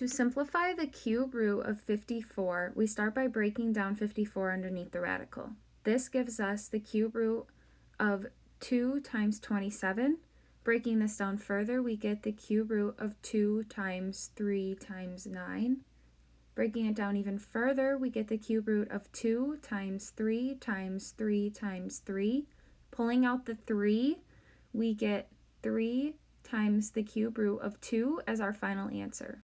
To simplify the cube root of 54, we start by breaking down 54 underneath the radical. This gives us the cube root of 2 times 27. Breaking this down further, we get the cube root of 2 times 3 times 9. Breaking it down even further, we get the cube root of 2 times 3 times 3 times 3. Pulling out the 3, we get 3 times the cube root of 2 as our final answer.